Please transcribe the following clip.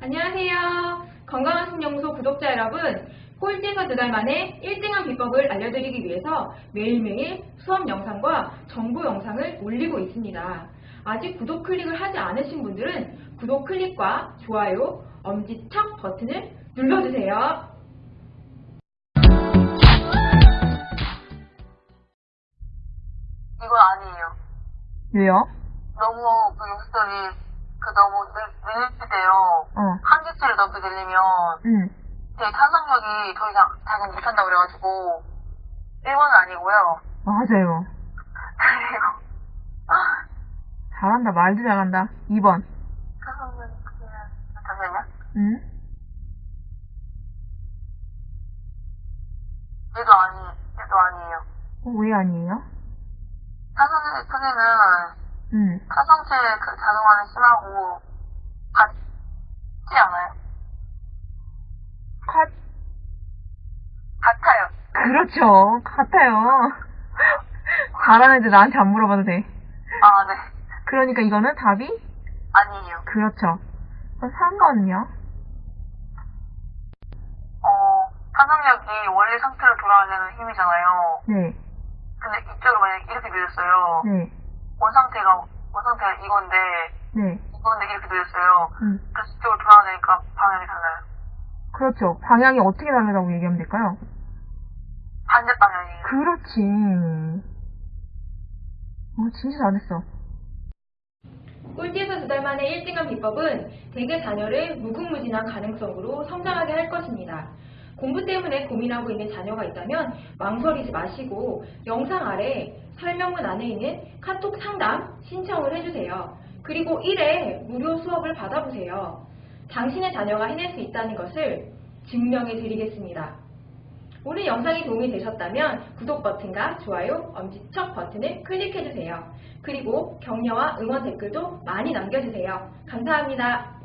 안녕하세요. 건강한 신영소 구독자 여러분, 꼴찌에서 두 달 만에 1등한 비법을 알려드리기 위해서 매일매일 수업 영상과 정보 영상을 올리고 있습니다. 아직 구독 클릭을 하지 않으신 분들은 구독 클릭과 좋아요, 엄지척 버튼을 눌러주세요. 이건 아니에요. 왜요? 너무 그 욕설이 그 너무 늘릴때요. 어, 한 개수를 넘게 늘리면 응. 제 탄성력이 더 이상 작용 못한다고 그래가지고 1번은 아니고요. 맞아요. 아, 잘한다, 말도 잘한다. 2번. 탄성력이 그냥 잠시만요. 응? 얘도 아니, 얘도 아니에요. 어, 왜 아니에요? 탄성력의 크기는 응. 탄성체의 그 작용하는 심하고 같지 않아요? 컷. 같아요. 그렇죠. 같아요. 애들 나한테 안 물어봐도 돼. 아, 네. 그러니까 이거는 답이? 아니에요. 그렇죠. 그럼 3번은요? 어, 탄성력이 원래 상태로 돌아가려는 힘이잖아요. 네. 근데 이쪽으로 만약에 이렇게 밀렸어요. 네. 원상태가, 원상태가 이건데, 네. 이건데 이렇게 밀렸어요. 응. 그래서 이쪽으로 돌아가니까 방향이 달라요. 그렇죠. 방향이 어떻게 다르다고 얘기하면 될까요? 반대 방향이에요. 그렇지. 어, 진짜 잘했어. 꼴찌에서 두 달 만에 1등한 비법은 대개 자녀를 무궁무진한 가능성으로 성장하게 할 것입니다. 공부 때문에 고민하고 있는 자녀가 있다면 망설이지 마시고 영상 아래 설명문 안에 있는 카톡 상담 신청을 해주세요. 그리고 1회 무료 수업을 받아보세요. 당신의 자녀가 해낼 수 있다는 것을 증명해 드리겠습니다. 오늘 영상이 도움이 되셨다면 구독 버튼과 좋아요, 엄지척 버튼을 클릭해주세요. 그리고 격려와 응원 댓글도 많이 남겨주세요. 감사합니다.